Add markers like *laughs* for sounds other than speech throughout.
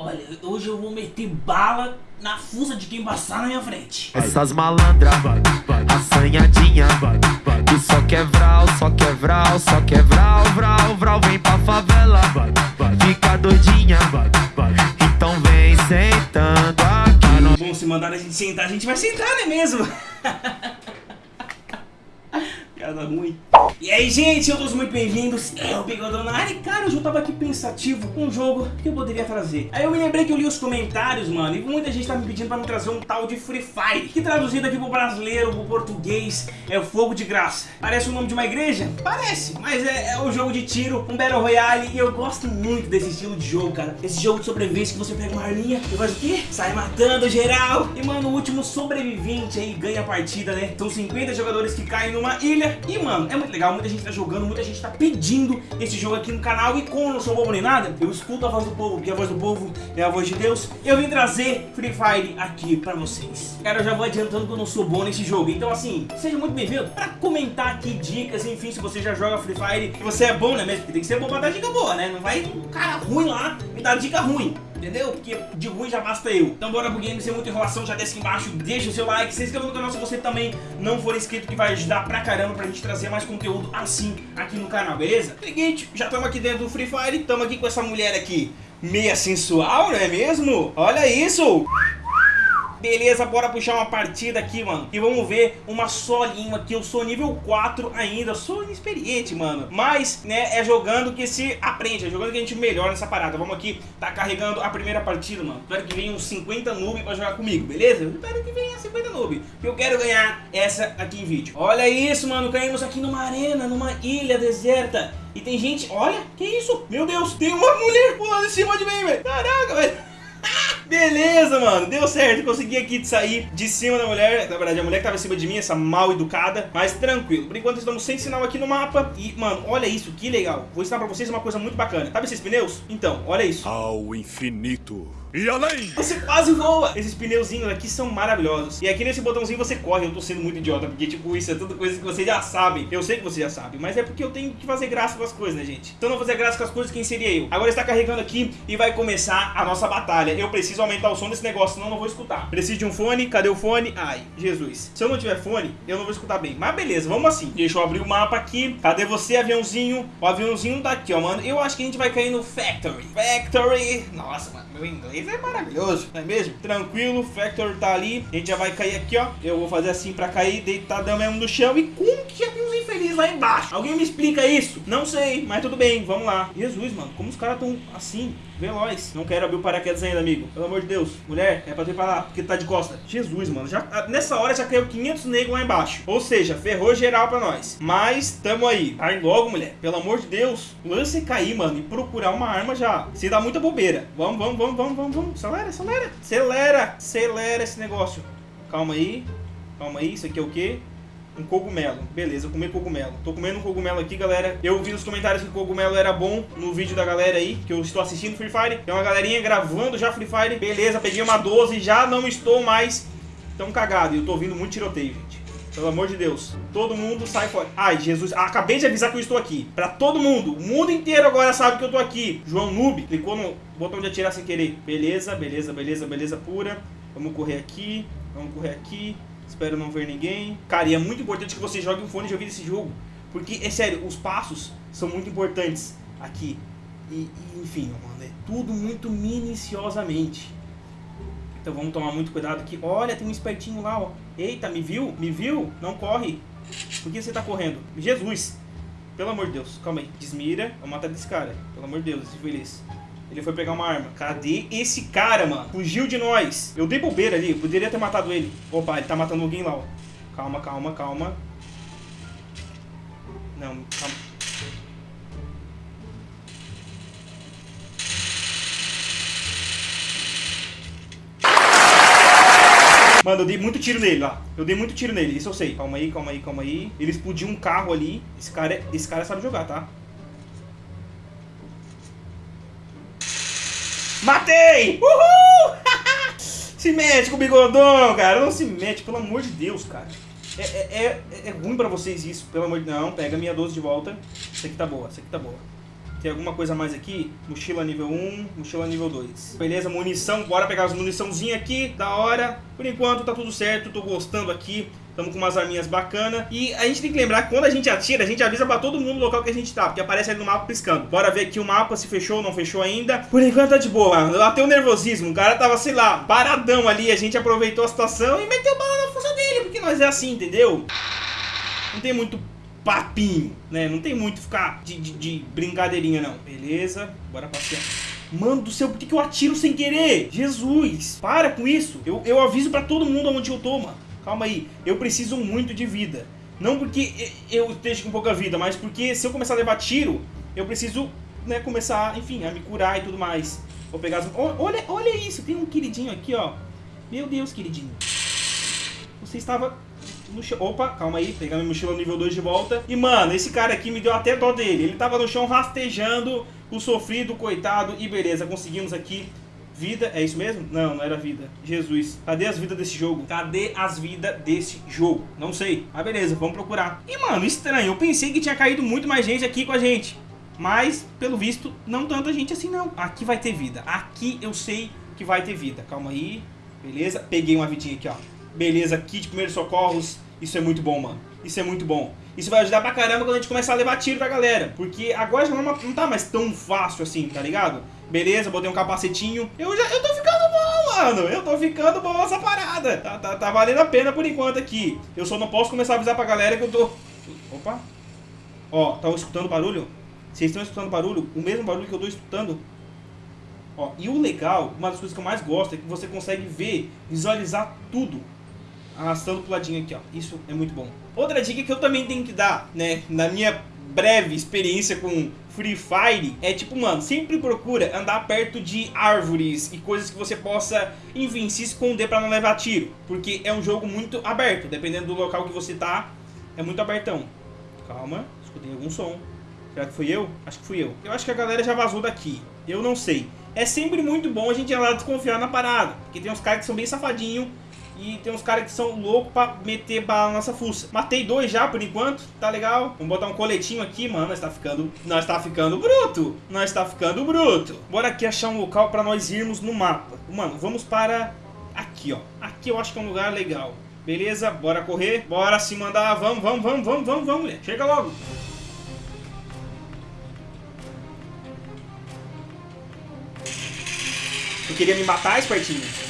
Olha, hoje eu vou meter bala na fuça de quem passar na minha frente. Essas malandras, assanhadinha Que só quer vral, só quer vral, só quer vral, vral, vral Vem pra favela, fica doidinha Então vem sentando aqui Bom, se mandar a gente sentar, a gente vai sentar, não é mesmo? *laughs* Piada ruim. E aí, gente, todos muito bem-vindos. É o Bigodão na área. Cara, eu já tava aqui pensativo com um jogo que eu poderia trazer. Aí eu me lembrei que eu li os comentários, mano, e muita gente tá me pedindo pra me trazer um tal de Free Fire, que traduzido aqui pro brasileiro, pro português, é o Fogo de Graça. Parece o nome de uma igreja? Parece, mas é, é um jogo de tiro, um Battle Royale, e eu gosto muito desse estilo de jogo, cara. Esse jogo de sobrevivência que você pega uma arminha e faz o quê? Sai matando geral. E, mano, o último sobrevivente aí ganha a partida, né? São 50 jogadores que caem numa ilha e, mano, é muito legal, muita gente tá jogando, muita gente tá pedindo esse jogo aqui no canal. E como eu não sou bobo nem nada, eu escuto a voz do povo, porque a voz do povo é a voz de Deus. Eu vim trazer Free Fire aqui pra vocês. Cara, eu já vou adiantando que eu não sou bom nesse jogo. Então, assim, seja muito bem-vindo pra comentar aqui dicas, enfim, se você já joga Free Fire. Você é bom, né mesmo? Porque tem que ser bom pra dar dica boa, né? Não vai um cara ruim lá me dar dica ruim Entendeu? Porque de ruim já basta eu. Então bora pro game sem muita enrolação, já desce aqui embaixo, deixa o seu like, se inscreva no canal se você também não for inscrito, que vai ajudar pra caramba pra gente trazer mais conteúdo assim aqui no canal, beleza? Seguinte, já estamos aqui dentro do Free Fire, estamos aqui com essa mulher aqui, meia sensual, não é mesmo? Olha isso! Beleza, bora puxar uma partida aqui, mano. E vamos ver uma solinha aqui. Eu sou nível 4 ainda, sou inexperiente, mano. Mas, né, é jogando que se aprende É jogando que a gente melhora nessa parada. Vamos aqui, tá carregando a primeira partida, mano. Espero que venha uns 50 noob pra jogar comigo, beleza? Eu espero que venha 50 noob eu quero ganhar essa aqui em vídeo. Olha isso, mano, caímos aqui numa arena Numa ilha deserta. E tem gente, olha, que isso? Meu Deus, tem uma mulher pulando em cima de mim, velho. Caraca, velho Beleza, mano, deu certo, consegui aqui sair de cima da mulher Na verdade, a mulher que tava em cima de mim, essa mal educada Mas tranquilo, por enquanto estamos sem sinal aqui no mapa E, mano, olha isso, que legal Vou ensinar pra vocês uma coisa muito bacana Sabe esses pneus? Então, olha isso Ao infinito e além! Você quase voa! Esses pneuzinhos aqui são maravilhosos. E aqui nesse botãozinho você corre. Eu tô sendo muito idiota, porque tipo, isso é tudo coisa que você já sabe. Eu sei que você já sabe, mas é porque eu tenho que fazer graça com as coisas, né, gente? Então não fazer graça com as coisas, quem seria eu? Agora está carregando aqui e vai começar a nossa batalha. Eu preciso aumentar o som desse negócio, senão eu não vou escutar. Preciso de um fone, cadê o fone? Ai, Jesus. Se eu não tiver fone, eu não vou escutar bem. Mas beleza, vamos assim. Deixa eu abrir o mapa aqui. Cadê você, aviãozinho? O aviãozinho tá aqui, ó, mano. Eu acho que a gente vai cair no Factory. Factory. Nossa, mano, meu inglês é maravilhoso, não é mesmo? Tranquilo, Factor tá ali. A gente já vai cair aqui, ó. Eu vou fazer assim pra cair deitadão mesmo no chão. E como que já lá embaixo? Alguém me explica isso? Não sei, mas tudo bem, vamos lá. Jesus, mano, como os caras tão assim, veloz. Não quero abrir o paraquedas ainda, amigo. Pelo amor de Deus. Mulher, é pra ter pra lá, porque tá de costa. Jesus, mano, já, ah, nessa hora já caiu 500 negros lá embaixo. Ou seja, ferrou geral pra nós. Mas, tamo aí. Vai logo, mulher. Pelo amor de Deus. Lance cair, mano, e procurar uma arma já. Se dá muita bobeira. Vamos, vamos, vamos, vamos, vamos, vamos. Acelera, acelera. Acelera, acelera esse negócio. Calma aí. Calma aí, isso aqui é o quê? Um cogumelo. Beleza, comer cogumelo. Tô comendo um cogumelo aqui, galera. Eu vi nos comentários que o cogumelo era bom no vídeo da galera aí, que eu estou assistindo Free Fire. Tem uma galerinha gravando já Free Fire. Beleza, peguei uma 12, já não estou mais tão cagado. E eu tô ouvindo muito tiroteio, gente. Pelo amor de Deus. Todo mundo sai fora. Ai, Jesus. Acabei de avisar que eu estou aqui. Pra todo mundo. O mundo inteiro agora sabe que eu tô aqui. João Noob clicou no botão de atirar sem querer. Beleza, beleza, beleza, beleza pura. Vamos correr aqui. Vamos correr aqui. Espero não ver ninguém. Cara, e é muito importante que você jogue um fone de ouvido esse jogo. Porque, é sério, os passos são muito importantes aqui. E, e enfim, mano, é tudo muito minuciosamente. Então vamos tomar muito cuidado aqui. Olha, tem um espertinho lá, ó. Eita, me viu? Me viu? Não corre. Por que você tá correndo? Jesus. Pelo amor de Deus. Calma aí. Desmira. Vou matar desse cara. Pelo amor de Deus, esse feliz. Ele foi pegar uma arma. Cadê esse cara, mano? Fugiu de nós. Eu dei bobeira ali. Eu poderia ter matado ele. Opa, ele tá matando alguém lá, ó. Calma, calma, calma. Não, calma. Mano, eu dei muito tiro nele lá. Eu dei muito tiro nele, isso eu sei. Calma aí, calma aí, calma aí. Ele explodiu um carro ali. Esse cara, esse cara sabe jogar, tá? Matei! Uhul! *laughs* se mete com o bigodão, cara. Não se mete, pelo amor de Deus, cara. É, é, é, é ruim pra vocês isso, pelo amor de Deus. Não, pega minha 12 de volta. Essa aqui tá boa, essa aqui tá boa. Tem alguma coisa a mais aqui? Mochila nível 1, mochila nível 2. Beleza, munição. Bora pegar as muniçãozinha aqui. Da hora. Por enquanto tá tudo certo. Tô gostando aqui. Estamos com umas arminhas bacanas. E a gente tem que lembrar que quando a gente atira, a gente avisa pra todo mundo o local que a gente tá. Porque aparece ali no mapa piscando. Bora ver aqui o mapa, se fechou ou não fechou ainda. Por enquanto tá de boa, mano. Até o nervosismo. O cara tava, sei lá, paradão ali. A gente aproveitou a situação e meteu bala na força dele. Porque nós é assim, entendeu? Não tem muito papinho, né? Não tem muito ficar de, de, de brincadeirinha, não. Beleza, bora passear. Mano do céu, por que, que eu atiro sem querer? Jesus, para com isso. Eu, eu aviso pra todo mundo onde eu tô, mano. Calma aí, eu preciso muito de vida. Não porque eu esteja com pouca vida, mas porque se eu começar a levar tiro, eu preciso, né, começar, enfim, a me curar e tudo mais. Vou pegar as... Olha, olha isso, tem um queridinho aqui, ó. Meu Deus, queridinho. Você estava no chão. Opa, calma aí, pegar minha mochila nível 2 de volta. E, mano, esse cara aqui me deu até dó dele. Ele tava no chão rastejando o sofrido, coitado. E beleza, conseguimos aqui vida. É isso mesmo? Não, não era vida. Jesus. Cadê as vidas desse jogo? Cadê as vidas desse jogo? Não sei. Ah, beleza, vamos procurar. E, mano, estranho. Eu pensei que tinha caído muito mais gente aqui com a gente. Mas, pelo visto, não tanta gente assim, não. Aqui vai ter vida. Aqui eu sei que vai ter vida. Calma aí. Beleza? Peguei uma vidinha aqui, ó. Beleza, kit primeiros socorros. Isso é muito bom, mano. Isso é muito bom. Isso vai ajudar pra caramba quando a gente começar a levar tiro da galera. Porque agora já não tá mais tão fácil assim, tá ligado? Beleza, botei um capacetinho. Eu já eu tô ficando bom, mano. Eu tô ficando bom essa parada. Tá, tá, tá valendo a pena por enquanto aqui. Eu só não posso começar a avisar pra galera que eu tô... Opa. Ó, estão escutando barulho? Vocês estão escutando barulho? O mesmo barulho que eu tô escutando? Ó, e o legal, uma das coisas que eu mais gosto é que você consegue ver, visualizar tudo arrastando pro ladinho aqui, ó. Isso é muito bom. Outra dica que eu também tenho que dar, né, na minha breve experiência com Free Fire, é tipo, mano, sempre procura andar perto de árvores e coisas que você possa, enfim, se esconder pra não levar tiro. Porque é um jogo muito aberto, dependendo do local que você tá, é muito abertão. Calma, escutei algum som. Será que fui eu? Acho que fui eu. Eu acho que a galera já vazou daqui. Eu não sei. É sempre muito bom a gente ir lá desconfiar na parada. Porque tem uns caras que são bem safadinhos e tem uns caras que são loucos pra meter bala na nossa fuça. Matei dois já, por enquanto. Tá legal. Vamos botar um coletinho aqui, mano. Nós tá ficando... Nós tá ficando bruto. Nós tá ficando bruto. Bora aqui achar um local pra nós irmos no mapa. Mano, vamos para... Aqui, ó. Aqui eu acho que é um lugar legal. Beleza? Bora correr. Bora se mandar. Vamos, vamos, vamos, vamos, vamos, vamos, mulher. Chega logo. Tu queria me matar, espertinho?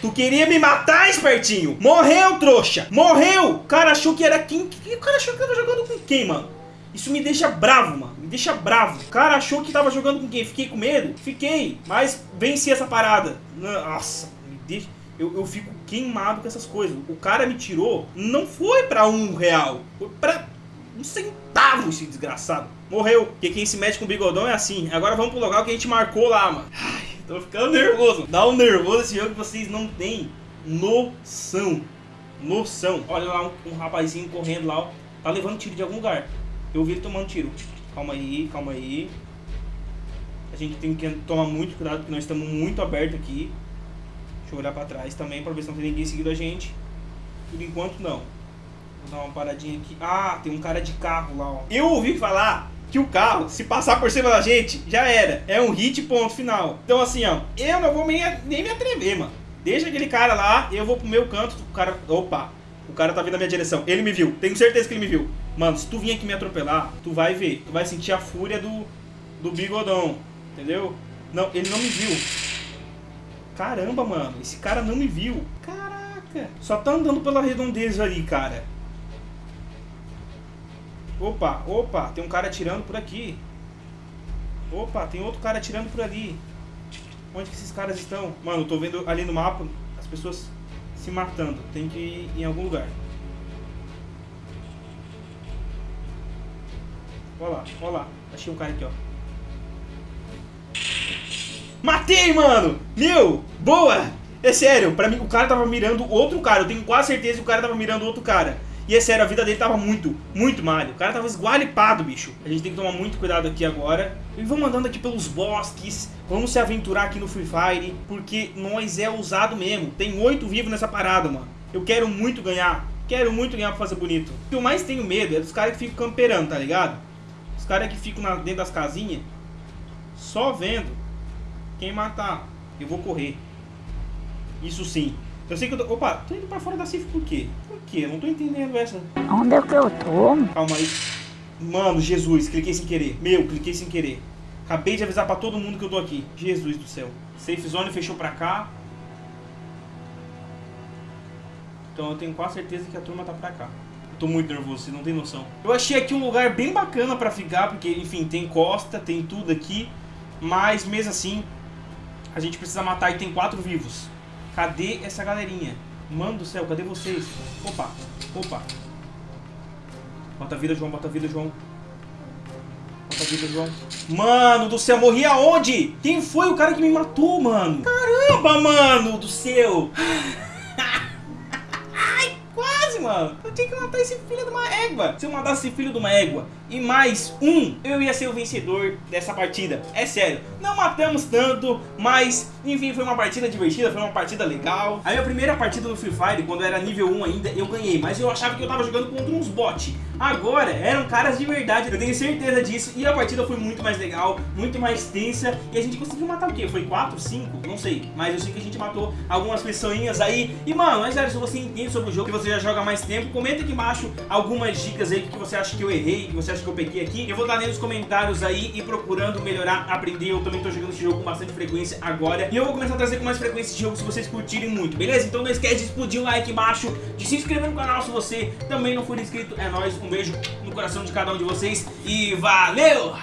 Tu queria me matar, espertinho? Morreu, trouxa! Morreu! O cara achou que era quem? O cara achou que tava jogando com quem, mano? Isso me deixa bravo, mano. Me deixa bravo. O cara achou que tava jogando com quem? Fiquei com medo? Fiquei. Mas venci essa parada. Nossa, me deixa... Eu, eu fico queimado com essas coisas. O cara me tirou, não foi pra um real. Foi pra um centavo esse desgraçado. Morreu. Porque quem se mete com o bigodão é assim. Agora vamos pro local que a gente marcou lá, mano. Ai, tô ficando nervoso. Dá um nervoso esse jogo que vocês não têm noção. Noção. Olha lá um, um rapazinho correndo lá, ó. Tá levando tiro de algum lugar. Eu vi ele tomando tiro. Calma aí, calma aí. A gente tem que tomar muito cuidado porque nós estamos muito abertos aqui. Deixa eu olhar pra trás também pra ver se não tem ninguém seguindo a gente. Por enquanto, não. Vou dar uma paradinha aqui. Ah, tem um cara de carro lá, ó. Eu ouvi falar que o carro, se passar por cima da gente, já era. É um hit ponto final. Então assim, ó, eu não vou nem, nem me atrever, mano. Deixa aquele cara lá, eu vou pro meu canto, o cara... Opa, o cara tá vindo na minha direção. Ele me viu, tenho certeza que ele me viu. Mano, se tu vir aqui me atropelar, tu vai ver. Tu vai sentir a fúria do, do bigodão, entendeu? Não, ele não me viu. Caramba, mano, esse cara não me viu. Caraca, só tá andando pela redondeza ali, cara. Opa, opa, tem um cara atirando por aqui. Opa, tem outro cara atirando por ali. Onde que esses caras estão? Mano, eu tô vendo ali no mapa as pessoas se matando. Tem que ir em algum lugar. Olha lá, olha lá. Achei um cara aqui, ó. Matei, mano! Meu, boa! É sério, pra mim o cara tava mirando outro cara. Eu tenho quase certeza que o cara tava mirando outro cara. E é sério, a vida dele tava muito, muito malho. O cara tava esgualipado, bicho. A gente tem que tomar muito cuidado aqui agora. E vamos andando aqui pelos bosques. Vamos se aventurar aqui no Free Fire. Porque nós é ousado mesmo. Tem oito vivos nessa parada, mano. Eu quero muito ganhar. Quero muito ganhar pra fazer bonito. O que eu mais tenho medo é dos caras que ficam camperando, tá ligado? caras que ficam na- dentro das casinhas só vendo quem matar. Eu vou correr. Isso sim. Eu sei que eu tô. Opa, tô indo pra fora da CIF por quê? Por quê? Eu não tô entendendo essa. Onde é que eu tô? Calma aí. Mano, Jesus, cliquei sem querer. Meu, cliquei sem querer. Acabei de avisar pra todo mundo que eu tô aqui. Jesus do céu. Safe zone fechou pra cá. Então eu tenho quase certeza que a turma tá pra cá. Eu tô muito nervoso, você não tem noção. Eu achei aqui um lugar bem bacana pra ficar, porque, enfim, tem costa, tem tudo aqui. Mas mesmo assim, a gente precisa matar e tem quatro vivos. Cadê essa galerinha? Mano do céu, cadê vocês? Opa, opa. Bota vida, João, bota vida, João. Bota vida, João. Mano do céu, morri aonde? Quem foi o cara que me matou, mano? Caramba, mano do céu. *sighs* Mano. Eu tinha que matar esse filho de uma égua. Se eu matasse esse filho de uma égua e mais um, eu ia ser o vencedor dessa partida. É sério. Não matamos tanto, mas enfim, foi uma partida divertida, foi uma partida legal. A minha primeira partida no Free Fire, quando eu era nível 1 ainda, eu ganhei, mas eu achava que eu tava jogando contra uns bots. Agora, eram caras de verdade, eu tenho certeza disso, e a partida foi muito mais legal, muito mais tensa, e a gente conseguiu matar o quê? Foi 4, 5? Não sei, mas eu sei que a gente matou algumas pessoinhas aí. E mano, mas sério, se você entende sobre o jogo, que você já joga mais tempo, comenta aqui embaixo algumas dicas aí, que você acha que eu errei, que você acha que eu peguei aqui. Eu vou dar nos comentários aí e procurando melhorar, aprender. Eu também tô jogando esse jogo com bastante frequência agora. E eu vou começar a trazer com mais frequência esse jogo se vocês curtirem muito, beleza? Então não esquece de explodir o like embaixo, de se inscrever no canal se você também não for inscrito. É nóis, um beijo no coração de cada um de vocês e valeu!